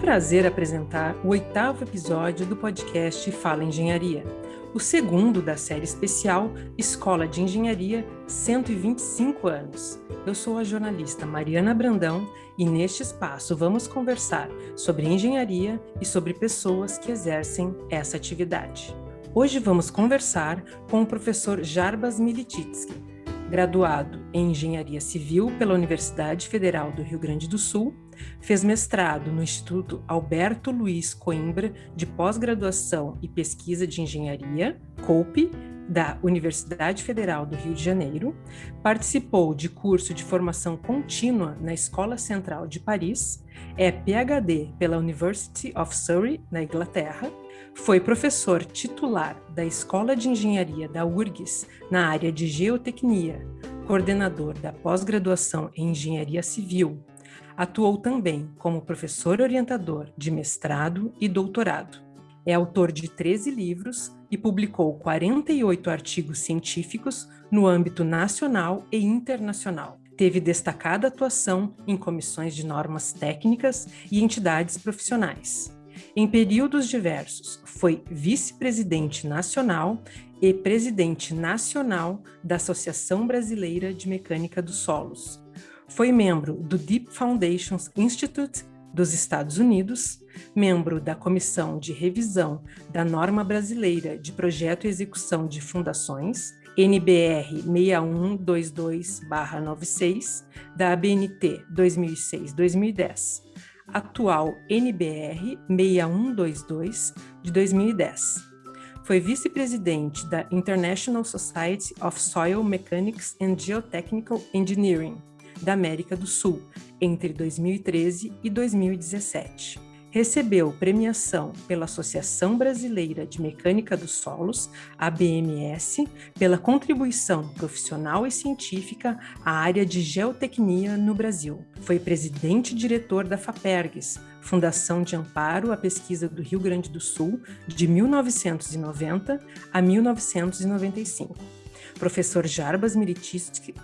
prazer apresentar o oitavo episódio do podcast Fala Engenharia, o segundo da série especial Escola de Engenharia 125 anos. Eu sou a jornalista Mariana Brandão e neste espaço vamos conversar sobre engenharia e sobre pessoas que exercem essa atividade. Hoje vamos conversar com o professor Jarbas Milititsky, graduado em Engenharia Civil pela Universidade Federal do Rio Grande do Sul, fez mestrado no Instituto Alberto Luiz Coimbra de Pós-Graduação e Pesquisa de Engenharia, COPE, da Universidade Federal do Rio de Janeiro, participou de curso de formação contínua na Escola Central de Paris, é PhD pela University of Surrey, na Inglaterra, foi professor titular da Escola de Engenharia da URGS na área de Geotecnia, coordenador da pós-graduação em Engenharia Civil. Atuou também como professor orientador de mestrado e doutorado. É autor de 13 livros e publicou 48 artigos científicos no âmbito nacional e internacional. Teve destacada atuação em comissões de normas técnicas e entidades profissionais. Em períodos diversos, foi vice-presidente nacional e presidente nacional da Associação Brasileira de Mecânica dos Solos. Foi membro do Deep Foundations Institute dos Estados Unidos, membro da Comissão de Revisão da Norma Brasileira de Projeto e Execução de Fundações, NBR 6122-96, da ABNT 2006-2010 atual NBR 6122 de 2010. Foi vice-presidente da International Society of Soil Mechanics and Geotechnical Engineering da América do Sul entre 2013 e 2017 recebeu premiação pela Associação Brasileira de Mecânica dos Solos, ABMS, pela contribuição profissional e científica à área de geotecnia no Brasil. Foi presidente diretor da FAPERGS, Fundação de Amparo à Pesquisa do Rio Grande do Sul, de 1990 a 1995. Professor Jarbas Miritisky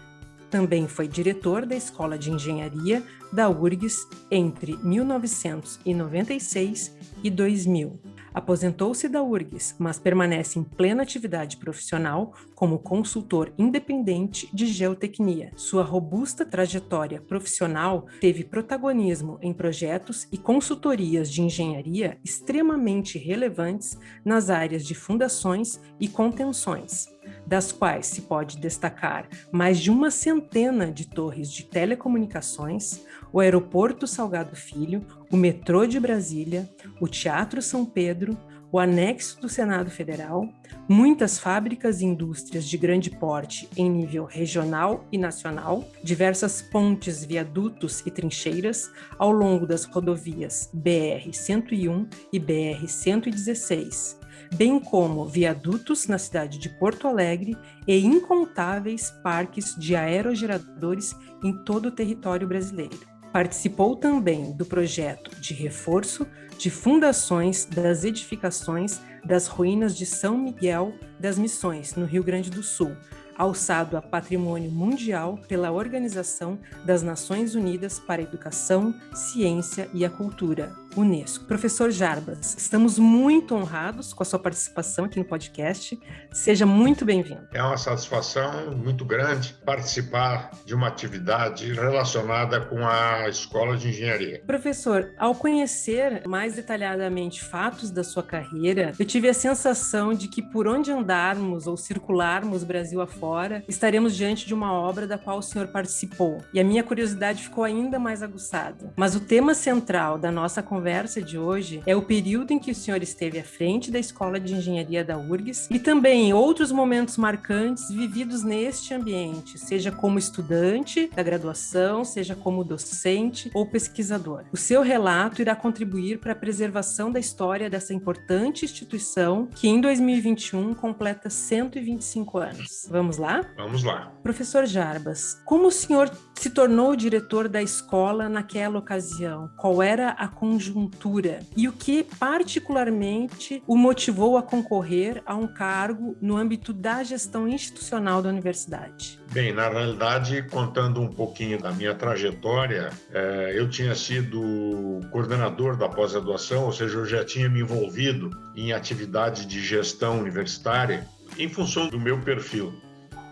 também foi diretor da Escola de Engenharia da URGS entre 1996 e 2000. Aposentou-se da URGS, mas permanece em plena atividade profissional como consultor independente de geotecnia. Sua robusta trajetória profissional teve protagonismo em projetos e consultorias de engenharia extremamente relevantes nas áreas de fundações e contenções das quais se pode destacar mais de uma centena de torres de telecomunicações, o Aeroporto Salgado Filho, o metrô de Brasília, o Teatro São Pedro, o anexo do Senado Federal, muitas fábricas e indústrias de grande porte em nível regional e nacional, diversas pontes, viadutos e trincheiras ao longo das rodovias BR-101 e BR-116, bem como viadutos na cidade de Porto Alegre e incontáveis parques de aerogeradores em todo o território brasileiro. Participou também do projeto de reforço de fundações das edificações das ruínas de São Miguel das Missões, no Rio Grande do Sul, alçado a patrimônio mundial pela Organização das Nações Unidas para a Educação, Ciência e a Cultura, Unesco. Professor Jarbas, estamos muito honrados com a sua participação aqui no podcast. Seja muito bem-vindo. É uma satisfação muito grande participar de uma atividade relacionada com a Escola de Engenharia. Professor, ao conhecer mais detalhadamente fatos da sua carreira, eu tive a sensação de que por onde andarmos ou circularmos Brasil afora, estaremos diante de uma obra da qual o senhor participou. E a minha curiosidade ficou ainda mais aguçada. Mas o tema central da nossa conversa conversa de hoje é o período em que o senhor esteve à frente da Escola de Engenharia da URGS e também outros momentos marcantes vividos neste ambiente, seja como estudante da graduação, seja como docente ou pesquisador. O seu relato irá contribuir para a preservação da história dessa importante instituição que em 2021 completa 125 anos. Vamos lá? Vamos lá. Professor Jarbas, como o senhor se tornou diretor da escola naquela ocasião? Qual era a conjuntura e o que particularmente o motivou a concorrer a um cargo no âmbito da gestão institucional da universidade? Bem, na realidade, contando um pouquinho da minha trajetória, é, eu tinha sido coordenador da pós-graduação, ou seja, eu já tinha me envolvido em atividade de gestão universitária em função do meu perfil.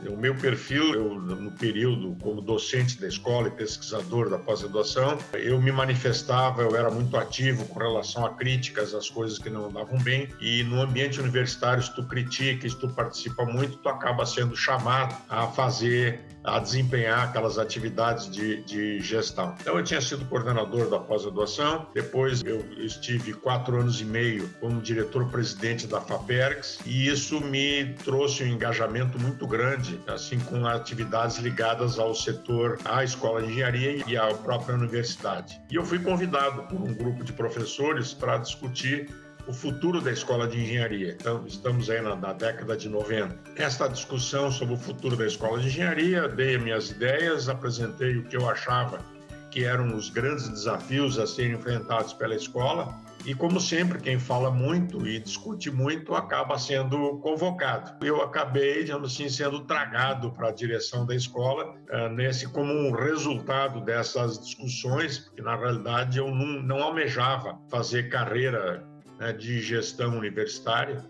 O meu perfil, eu, no período como docente da escola e pesquisador da pós-graduação, eu me manifestava, eu era muito ativo com relação a críticas às coisas que não andavam bem. E no ambiente universitário, se tu critica, se tu participa muito, tu acaba sendo chamado a fazer a desempenhar aquelas atividades de, de gestão. Então, eu tinha sido coordenador da pós-graduação, depois eu estive quatro anos e meio como diretor-presidente da FAPERGS, e isso me trouxe um engajamento muito grande, assim, com atividades ligadas ao setor, à escola de engenharia e à própria universidade. E eu fui convidado por um grupo de professores para discutir o futuro da escola de engenharia. Então, estamos aí na, na, década de 90. Esta discussão sobre o futuro da escola de engenharia, dei minhas ideias, apresentei o que eu achava que eram os grandes desafios a serem enfrentados pela escola. E, como sempre, quem fala muito e discute muito acaba sendo convocado. Eu acabei, digamos assim, sendo tragado para a direção da escola, uh, nesse como um resultado dessas discussões, porque, na realidade, eu não, não almejava fazer carreira né, de gestão universitária,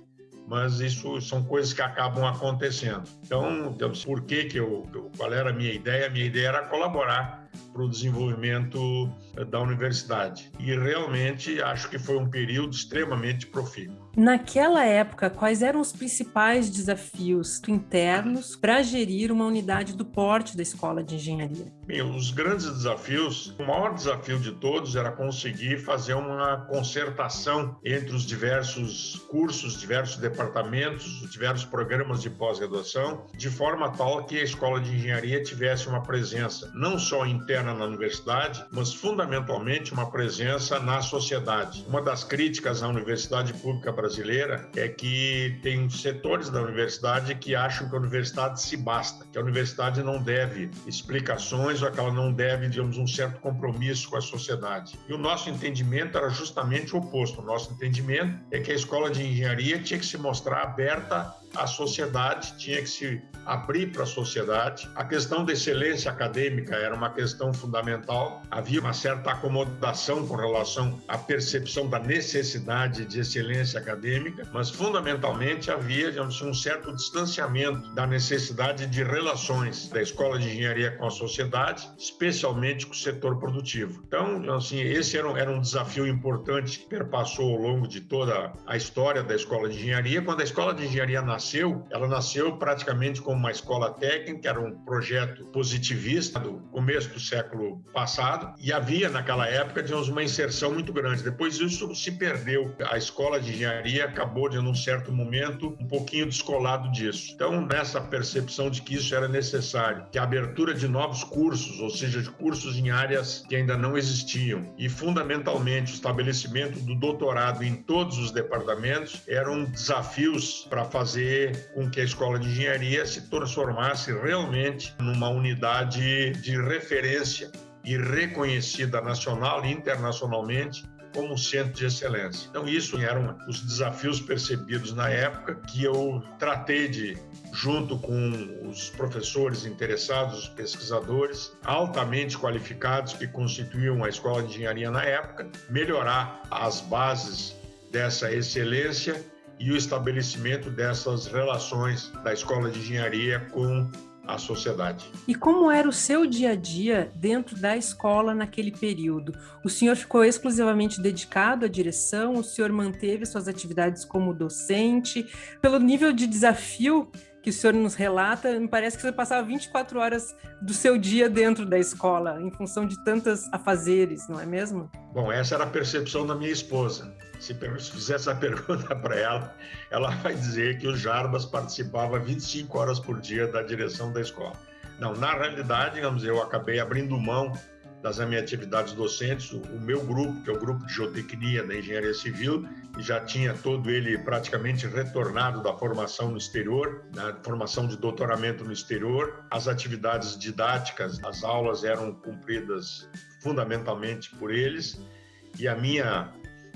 mas isso são coisas que acabam acontecendo. Então, então por que que eu, qual era a minha ideia? A minha ideia era colaborar para o desenvolvimento eh, da universidade. E realmente acho que foi um período extremamente profícuo. Naquela época, quais eram os principais desafios internos para gerir uma unidade do porte da escola de engenharia? Bem, os grandes desafios, o maior desafio de todos era conseguir fazer uma concertação entre os diversos cursos, diversos departamentos, os diversos programas de pós-graduação, de forma tal que a escola de engenharia tivesse uma presença não só interna na universidade, mas fundamentalmente uma presença na sociedade. Uma das críticas à universidade pública brasileira brasileira é que tem setores da universidade que acham que a universidade se basta, que a universidade não deve explicações ou que ela não deve, digamos, um certo compromisso com a sociedade. E o nosso entendimento era justamente o oposto. O nosso entendimento é que a escola de engenharia tinha que se mostrar aberta à sociedade, tinha que se abrir para a sociedade. A questão da excelência acadêmica era uma questão fundamental. Havia uma certa acomodação com relação à percepção da necessidade de excelência acadêmica, mas fundamentalmente havia, digamos, um certo distanciamento da necessidade de relações da escola de engenharia com a sociedade, especialmente com o setor produtivo. Então, assim, esse era um, era um desafio importante que perpassou ao longo de toda a história da escola de engenharia. Quando a escola de engenharia nasceu, ela nasceu praticamente com como uma escola técnica, era um projeto positivista do começo do século passado, e havia naquela época digamos, uma inserção muito grande. Depois isso se perdeu. A escola de engenharia acabou, de, num certo momento, um pouquinho descolado disso. Então, nessa percepção de que isso era necessário, que a abertura de novos cursos, ou seja, de cursos em áreas que ainda não existiam, e fundamentalmente o estabelecimento do doutorado em todos os departamentos, eram desafios para fazer com que a escola de engenharia se transformasse realmente numa unidade de referência e reconhecida nacional e internacionalmente como centro de excelência. Então, isso eram os desafios percebidos na época que eu tratei de, junto com os professores interessados, os pesquisadores altamente qualificados que constituíam a escola de engenharia na época, melhorar as bases dessa excelência e o estabelecimento dessas relações da escola de engenharia com a sociedade. E como era o seu dia a dia dentro da escola naquele período? O senhor ficou exclusivamente dedicado à direção? O senhor manteve suas atividades como docente? Pelo nível de desafio que o senhor nos relata, me parece que você passava 24 horas do seu dia dentro da escola, em função de tantas afazeres, não é mesmo? Bom, essa era a percepção da minha esposa. Se fizer essa pergunta para ela, ela vai dizer que o Jarbas participava 25 horas por dia da direção da escola. Não, na realidade, digamos, eu acabei abrindo mão das minhas atividades docentes, o meu grupo, que é o grupo de geotecnia da engenharia civil, já tinha todo ele praticamente retornado da formação no exterior, da formação de doutoramento no exterior. As atividades didáticas, as aulas eram cumpridas fundamentalmente por eles e a minha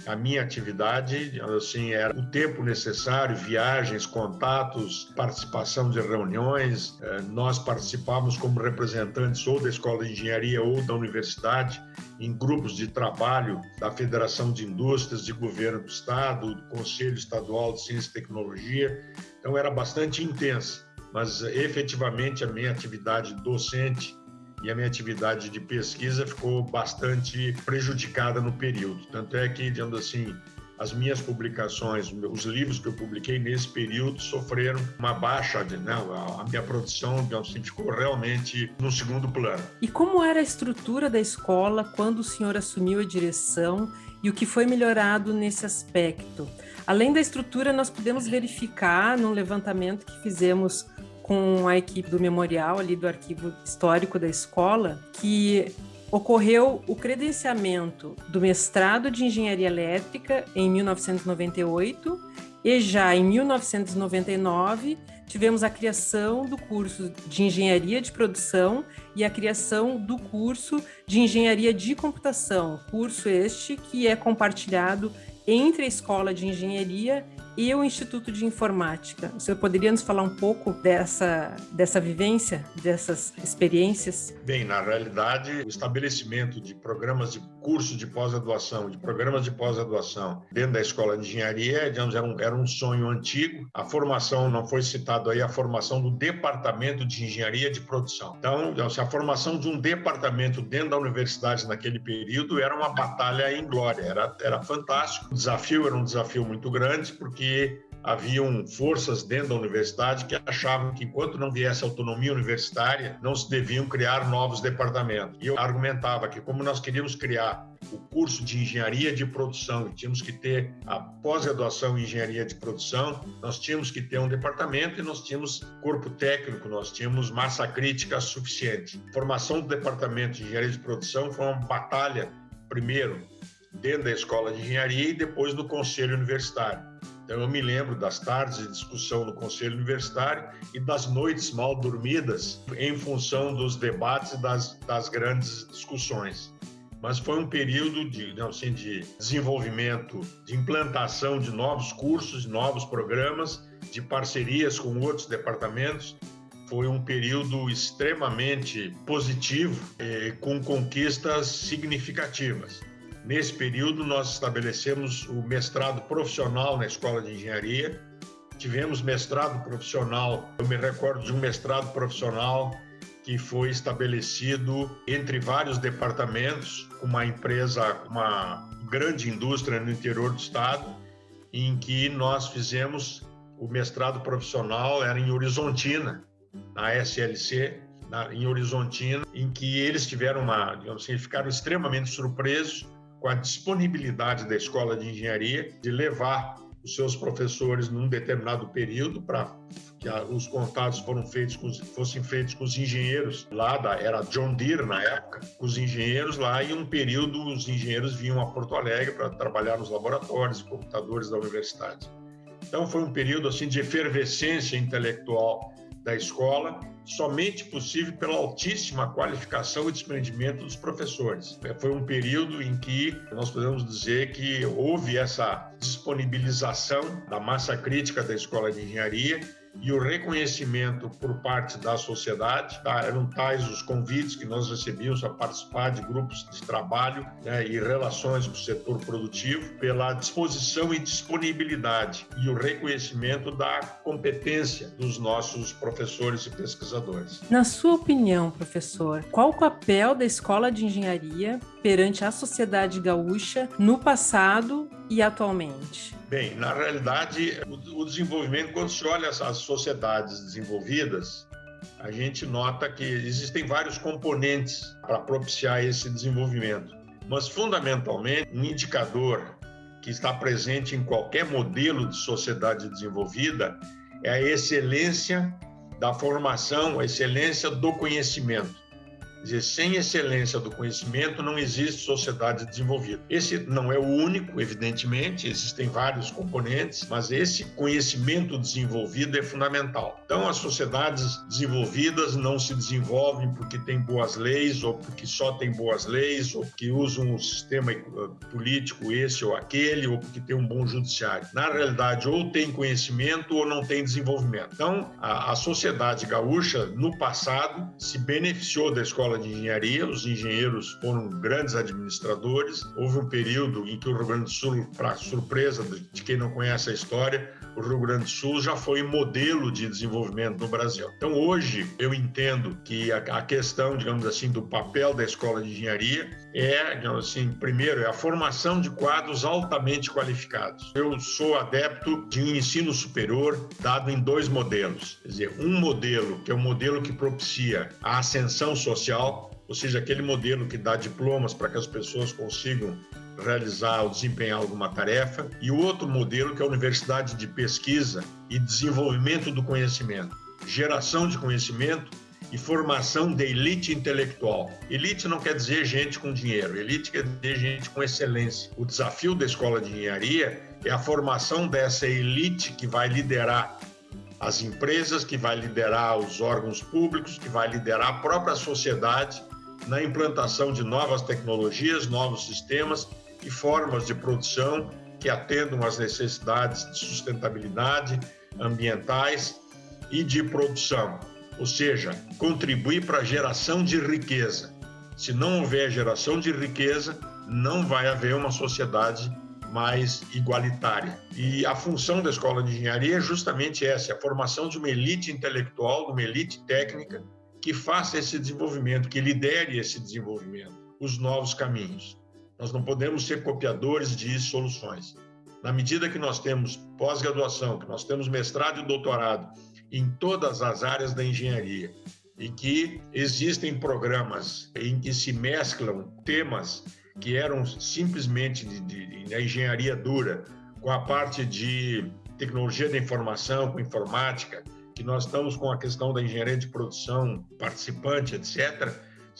a minha atividade, assim, era o tempo necessário, viagens, contatos, participação de reuniões. Eh, nós participávamos como representantes ou da Escola de Engenharia ou da universidade em grupos de trabalho da Federação de Indústrias, de Governo do Estado, do Conselho Estadual de Ciência e Tecnologia. Então, era bastante intensa, mas efetivamente a minha atividade docente e a minha atividade de pesquisa ficou bastante prejudicada no período. Tanto é que, digamos assim, as minhas publicações, os livros que eu publiquei nesse período sofreram uma baixa, né? a minha produção assim, ficou realmente no segundo plano. E como era a estrutura da escola quando o senhor assumiu a direção e o que foi melhorado nesse aspecto? Além da estrutura, nós podemos verificar num levantamento que fizemos com a equipe do memorial ali do arquivo histórico da escola que ocorreu o credenciamento do mestrado de engenharia elétrica em 1998 e já em 1999 tivemos a criação do curso de engenharia de produção e a criação do curso de engenharia de computação, curso este que é compartilhado entre a escola de engenharia e o Instituto de Informática. O senhor poderia nos falar um pouco dessa, dessa vivência, dessas experiências? Bem, na realidade, o estabelecimento de programas de curso de pós-graduação, de programas de pós-graduação dentro da escola de engenharia, digamos, era um, era um sonho antigo. A formação, não foi citado aí, a formação do departamento de engenharia de produção. Então, a formação de um departamento dentro da universidade naquele período era uma batalha em glória, era, era fantástico. O desafio era um desafio muito grande, porque haviam forças dentro da universidade que achavam que enquanto não viesse autonomia universitária, não se deviam criar novos departamentos. E eu argumentava que como nós queríamos criar o curso de engenharia de produção e tínhamos que ter a pós-graduação em engenharia de produção, nós tínhamos que ter um departamento e nós tínhamos corpo técnico, nós tínhamos massa crítica suficiente. A formação do departamento de engenharia de produção foi uma batalha, primeiro, dentro da escola de engenharia e depois no conselho universitário. Então, eu me lembro das tardes de discussão no Conselho Universitário e das noites mal dormidas em função dos debates e das, das grandes discussões. Mas foi um período de, não, assim, de desenvolvimento, de implantação de novos cursos, de novos programas, de parcerias com outros departamentos. Foi um período extremamente positivo, eh, com conquistas significativas. Nesse período, nós estabelecemos o mestrado profissional na Escola de Engenharia. Tivemos mestrado profissional, eu me recordo de um mestrado profissional que foi estabelecido entre vários departamentos, uma empresa, uma grande indústria no interior do estado, em que nós fizemos o mestrado profissional, era em Horizontina, na SLC, na, em Horizontina, em que eles tiveram uma, digamos assim, ficaram extremamente surpresos com a disponibilidade da escola de engenharia de levar os seus professores num determinado período para que os contatos foram feitos com, fossem feitos com os engenheiros lá da era John Deere na época, com os engenheiros lá e um período os engenheiros vinham a Porto Alegre para trabalhar nos laboratórios e computadores da universidade. Então foi um período assim de efervescência intelectual da escola, somente possível pela altíssima qualificação e desprendimento dos professores. É, foi um período em que nós podemos dizer que houve essa disponibilização da massa crítica da escola de engenharia e o reconhecimento por parte da sociedade. Tá? Eram tais os convites que nós recebíamos a participar de grupos de trabalho né, e relações com o setor produtivo, pela disposição e disponibilidade e o reconhecimento da competência dos nossos professores e pesquisadores. Na sua opinião, professor, qual o papel da escola de engenharia perante a sociedade gaúcha no passado e atualmente? Bem, na realidade, o desenvolvimento, quando se olha as sociedades desenvolvidas, a gente nota que existem vários componentes para propiciar esse desenvolvimento. Mas, fundamentalmente, um indicador que está presente em qualquer modelo de sociedade desenvolvida é a excelência da formação, a excelência do conhecimento. Dizer, sem excelência do conhecimento não existe sociedade desenvolvida. Esse não é o único, evidentemente, existem vários componentes, mas esse conhecimento desenvolvido é fundamental. Então, as sociedades desenvolvidas não se desenvolvem porque têm boas leis ou porque só têm boas leis ou que usam um sistema eh, político esse ou aquele ou porque tem um bom judiciário. Na realidade, ou tem conhecimento ou não tem desenvolvimento. Então, a, a sociedade gaúcha, no passado, se beneficiou da escola de engenharia, os engenheiros foram grandes administradores. Houve um período em que o Rio Grande do Sul, para surpresa de quem não conhece a história, o Rio Grande do Sul já foi modelo de desenvolvimento no Brasil. Então, hoje, eu entendo que a, questão, digamos assim, do papel da escola de engenharia é, digamos assim, primeiro, é a formação de quadros altamente qualificados. Eu sou adepto de um ensino superior dado em dois modelos. Quer dizer, um modelo que é o um modelo que propicia a ascensão social, ou seja, aquele modelo que dá diplomas para que as pessoas consigam realizar ou desempenhar alguma tarefa, e o outro modelo que é a universidade de pesquisa e desenvolvimento do conhecimento, geração de conhecimento e formação de elite intelectual. Elite não quer dizer gente com dinheiro, elite quer dizer gente com excelência. O desafio da escola de engenharia é a formação dessa elite que vai liderar as empresas, que vai liderar os órgãos públicos, que vai liderar a própria sociedade na implantação de novas tecnologias, novos sistemas e formas de produção que atendam às necessidades de sustentabilidade ambientais e de produção, ou seja, contribuir para a geração de riqueza. Se não houver geração de riqueza, não vai haver uma sociedade mais igualitária. E a função da escola de engenharia é justamente essa, a formação de uma elite intelectual, de uma elite técnica que faça esse desenvolvimento, que lidere esse desenvolvimento, os novos caminhos. Nós não podemos ser copiadores de soluções. Na medida que nós temos pós-graduação, que nós temos mestrado e doutorado em todas as áreas da engenharia, e que existem programas em que se mesclam temas que eram simplesmente de, de, de engenharia dura com a parte de tecnologia da informação, com informática, que nós estamos com a questão da engenharia de produção participante, etc.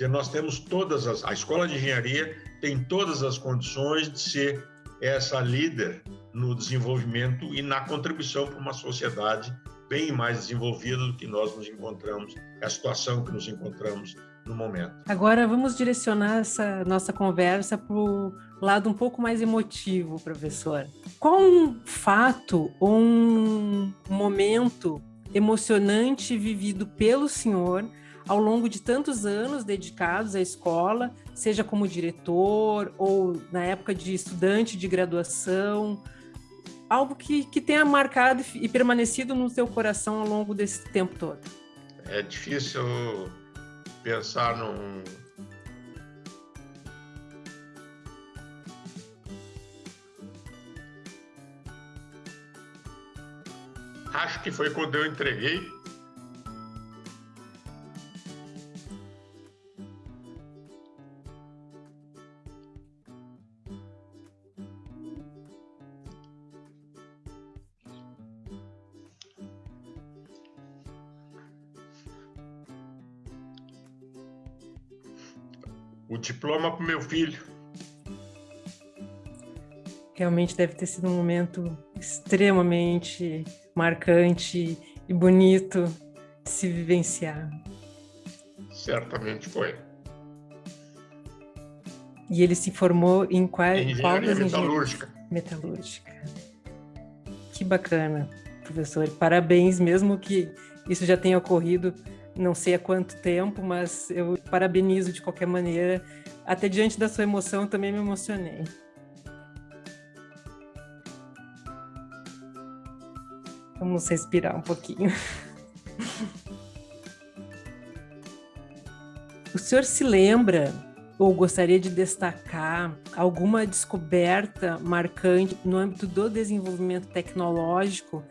Nós temos todas as. A escola de engenharia tem todas as condições de ser essa líder no desenvolvimento e na contribuição para uma sociedade bem mais desenvolvida do que nós nos encontramos, a situação que nos encontramos no momento. Agora vamos direcionar essa nossa conversa para o lado um pouco mais emotivo, professor. Qual um fato ou um momento emocionante vivido pelo senhor ao longo de tantos anos dedicados à escola, seja como diretor ou na época de estudante de graduação, algo que, que tenha marcado e permanecido no seu coração ao longo desse tempo todo? É difícil pensar num, acho que foi quando eu entreguei diploma para o meu filho. Realmente deve ter sido um momento extremamente marcante e bonito de se vivenciar. Certamente foi. E ele se formou em qual, das metalúrgica. Metalúrgica. Que bacana, professor. Parabéns, mesmo que isso já tenha ocorrido não sei há quanto tempo, mas eu parabenizo de qualquer maneira. Até diante da sua emoção, eu também me emocionei. Vamos respirar um pouquinho. O senhor se lembra ou gostaria de destacar alguma descoberta marcante no âmbito do desenvolvimento tecnológico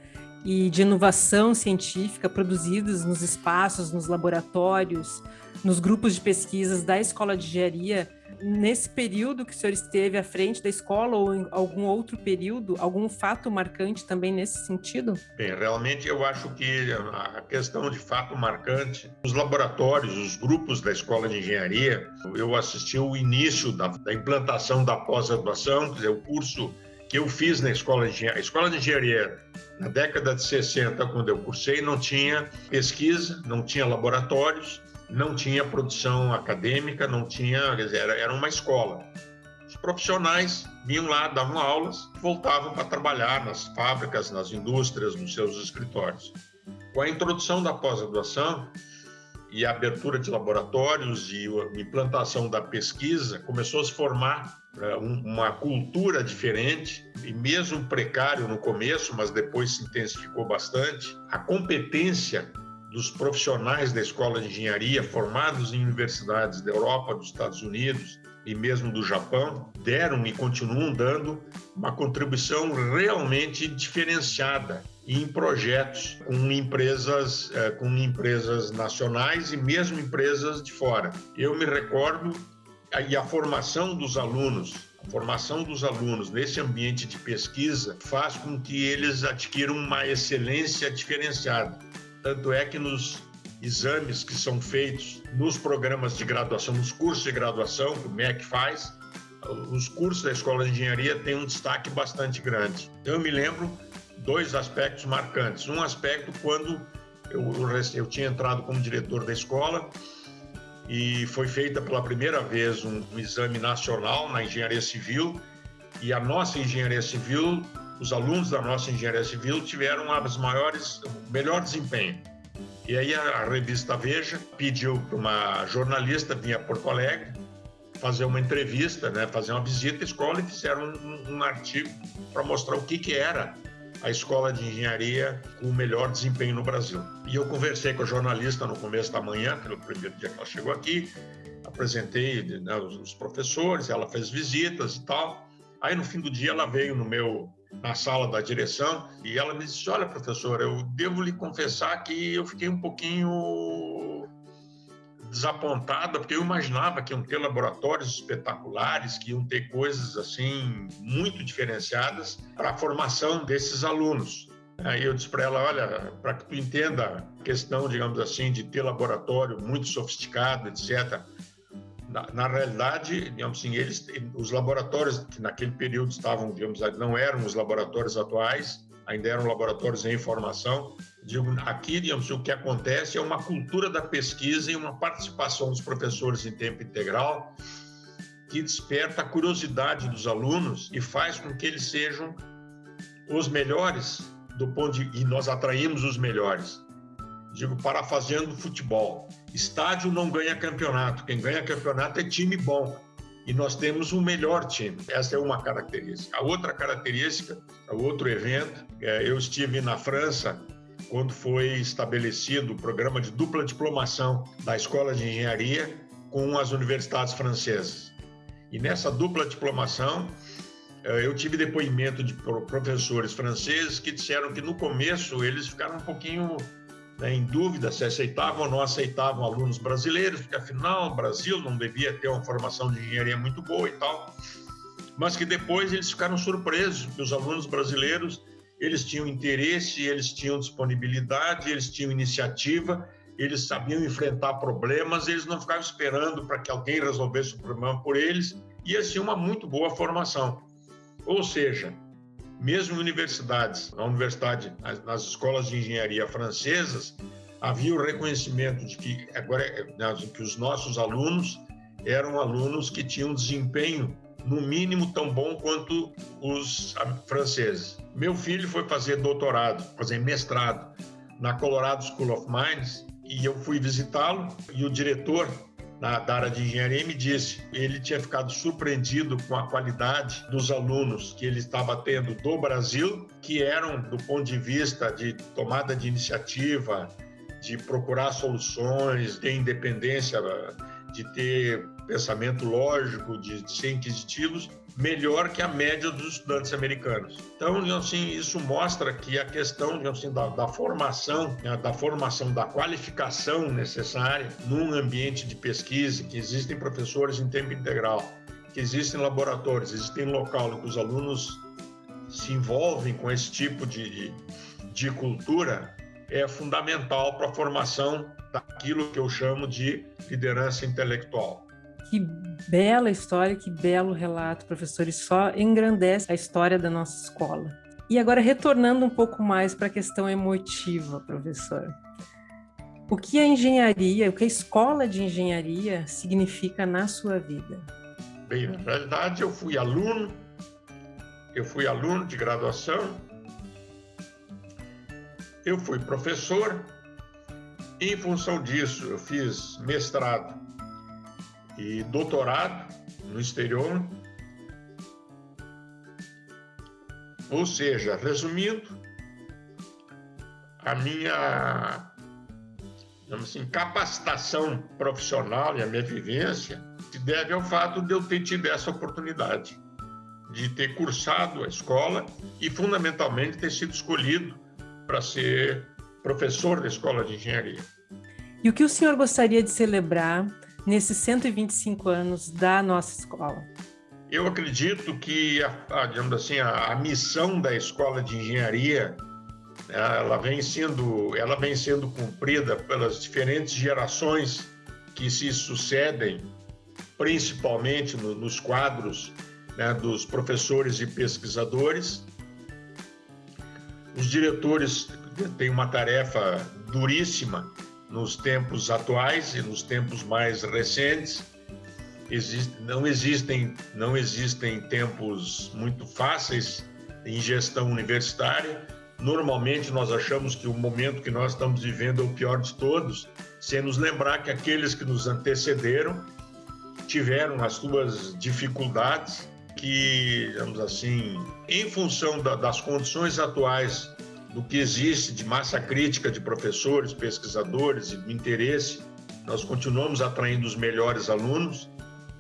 e de inovação científica produzidos nos espaços, nos laboratórios, nos grupos de pesquisas da Escola de Engenharia Nesse período que o senhor esteve à frente da escola ou em algum outro período, algum fato marcante também nesse sentido? Bem, realmente eu acho que a questão de fato marcante, os laboratórios, os grupos da escola de engenharia, eu assisti o início da, da implantação da pós-graduação, quer dizer, o curso que eu fiz na escola de engenharia. A escola de engenharia, na década de 60, quando eu cursei, não tinha pesquisa, não tinha laboratórios, não tinha produção acadêmica, não tinha, era, era uma escola. Os profissionais vinham lá, davam aulas, voltavam para trabalhar nas fábricas, nas indústrias, nos seus escritórios. Com a introdução da pós-graduação e a abertura de laboratórios e a implantação da pesquisa, começou a se formar né, uma cultura diferente e mesmo precário no começo, mas depois se intensificou bastante. A competência dos profissionais da escola de engenharia formados em universidades da Europa, dos Estados Unidos e mesmo do Japão deram e continuam dando uma contribuição realmente diferenciada em projetos com empresas eh, com empresas nacionais e mesmo empresas de fora. Eu me recordo e a formação dos alunos, a formação dos alunos nesse ambiente de pesquisa faz com que eles adquiram uma excelência diferenciada. Tanto é que nos exames que são feitos nos programas de graduação, nos cursos de graduação que o MEC faz, os cursos da Escola de Engenharia têm um destaque bastante grande. Eu me lembro dois aspectos marcantes. Um aspecto quando eu, eu tinha entrado como diretor da escola e foi feita pela primeira vez um, um exame nacional na engenharia civil e a nossa engenharia civil, os alunos da nossa engenharia civil tiveram as maiores, o melhor desempenho. E aí a, revista Veja pediu para uma jornalista vir a Porto Alegre fazer uma entrevista, né, fazer uma visita à escola e fizeram um, um artigo para mostrar o que, que era a escola de engenharia com o melhor desempenho no Brasil. E eu conversei com a jornalista no começo da manhã, pelo primeiro dia que ela chegou aqui, apresentei né, os professores, ela fez visitas e tal. Aí no fim do dia ela veio no meu na sala da direção e ela me disse: "Olha, professor, eu devo lhe confessar que eu fiquei um pouquinho desapontada, porque eu imaginava que iam ter laboratórios espetaculares, que iam ter coisas assim muito diferenciadas para a formação desses alunos. Aí eu disse para ela, olha, para que tu entenda a questão, digamos assim, de ter laboratório muito sofisticado, etc. Na, na realidade, digamos assim, eles, os laboratórios que naquele período estavam, digamos, não eram os laboratórios atuais, ainda eram laboratórios em formação, Digo, aqui, digamos, o que acontece é uma cultura da pesquisa e uma participação dos professores em tempo integral que desperta a curiosidade dos alunos e faz com que eles sejam os melhores do ponto de e nós atraímos os melhores. Digo, parafraseando futebol, estádio não ganha campeonato, quem ganha campeonato é time bom. E nós temos um melhor time. Essa é uma característica. A outra característica, o outro evento, é, eu estive na França quando foi estabelecido o programa de dupla diplomação da Escola de Engenharia com as universidades francesas. E nessa dupla diplomação, eh, eu tive depoimento de professores franceses que disseram que no começo eles ficaram um pouquinho né, em dúvida se aceitavam ou não aceitavam alunos brasileiros, porque afinal o Brasil não devia ter uma formação de engenharia muito boa e tal. Mas que depois eles ficaram surpresos que os alunos brasileiros eles tinham interesse, eles tinham disponibilidade, eles tinham iniciativa, eles sabiam enfrentar problemas, eles não ficavam esperando para que alguém resolvesse o problema por eles, e tinham uma muito boa formação. Ou seja, mesmo em universidades, na universidade, nas escolas de engenharia francesas, havia o reconhecimento de que agora que os nossos alunos eram alunos que tinham desempenho no mínimo tão bom quanto os franceses. Meu filho foi fazer doutorado, fazer mestrado na Colorado School of Mines e eu fui visitá-lo e o diretor na, da área de engenharia me disse ele tinha ficado surpreendido com a qualidade dos alunos que ele estava tendo do Brasil, que eram do ponto de vista de tomada de iniciativa, de procurar soluções, de independência, de ter pensamento lógico, de, de ser inquisitivos, melhor que a média dos estudantes americanos. Então, assim, isso mostra que a questão assim, da, da formação, né, da formação, da qualificação necessária num ambiente de pesquisa, que existem professores em tempo integral, que existem laboratórios, existem local em que os alunos se envolvem com esse tipo de, de, cultura, é fundamental para a formação daquilo que eu chamo de liderança intelectual. Que bela história, que belo relato, professor, e só engrandece a história da nossa escola. E agora, retornando um pouco mais para a questão emotiva, professor. O que a engenharia, o que a escola de engenharia significa na sua vida? Bem, na realidade, eu fui aluno, eu fui aluno de graduação, eu fui professor, e em função disso, eu fiz mestrado e doutorado no exterior. Ou seja, resumindo, a minha assim, capacitação profissional e a minha vivência se deve ao fato de eu ter tido essa oportunidade de ter cursado a escola e, fundamentalmente, ter sido escolhido para ser professor da escola de engenharia. E o que o senhor gostaria de celebrar nesses 125 anos da nossa escola? Eu acredito que, a, digamos assim, a, a, missão da escola de engenharia ela vem sendo ela vem sendo cumprida pelas diferentes gerações que se sucedem, principalmente no, nos quadros né, dos professores e pesquisadores. Os diretores têm uma tarefa duríssima nos tempos atuais e nos tempos mais recentes. Existe, não existem não existem tempos muito fáceis em gestão universitária. Normalmente nós achamos que o momento que nós estamos vivendo é o pior de todos, sem nos lembrar que aqueles que nos antecederam tiveram as suas dificuldades que, digamos assim, em função da, das condições atuais do que existe de massa crítica de professores, pesquisadores e interesse, nós continuamos atraindo os melhores alunos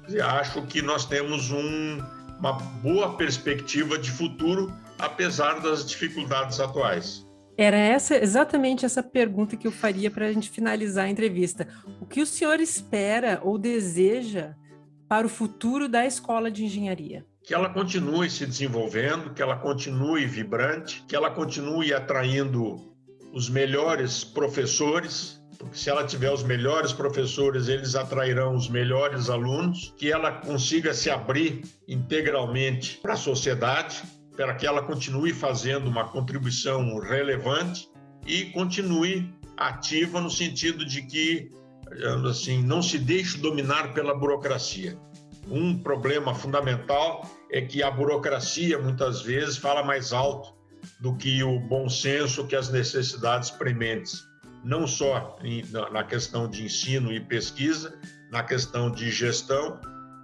e acho que nós temos um, uma boa perspectiva de futuro, apesar das dificuldades atuais. Era essa exatamente essa pergunta que eu faria para a gente finalizar a entrevista. O que o senhor espera ou deseja para o futuro da escola de engenharia? Que ela continue se desenvolvendo, que ela continue vibrante, que ela continue atraindo os melhores professores, porque se ela tiver os melhores professores, eles atrairão os melhores alunos, que ela consiga se abrir integralmente para a sociedade, para que ela continue fazendo uma contribuição relevante e continue ativa no sentido de que assim não se deixe dominar pela burocracia. Um problema fundamental é que a burocracia muitas vezes fala mais alto do que o bom senso, que as necessidades prementes, não só na questão de ensino e pesquisa, na questão de gestão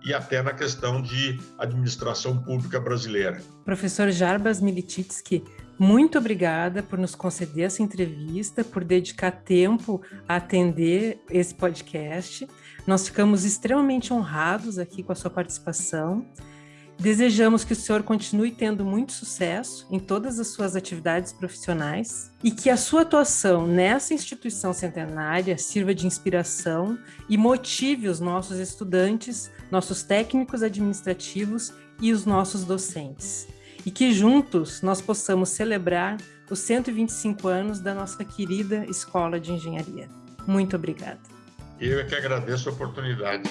e até na questão de administração pública brasileira. Professor Jarbas Milititsky, muito obrigada por nos conceder essa entrevista, por dedicar tempo a atender esse podcast. Nós ficamos extremamente honrados aqui com a sua participação. Desejamos que o senhor continue tendo muito sucesso em todas as suas atividades profissionais e que a sua atuação nessa instituição centenária sirva de inspiração e motive os nossos estudantes, nossos técnicos administrativos e os nossos docentes e que juntos nós possamos celebrar os 125 anos da nossa querida Escola de Engenharia. Muito obrigada. Eu é que agradeço a oportunidade.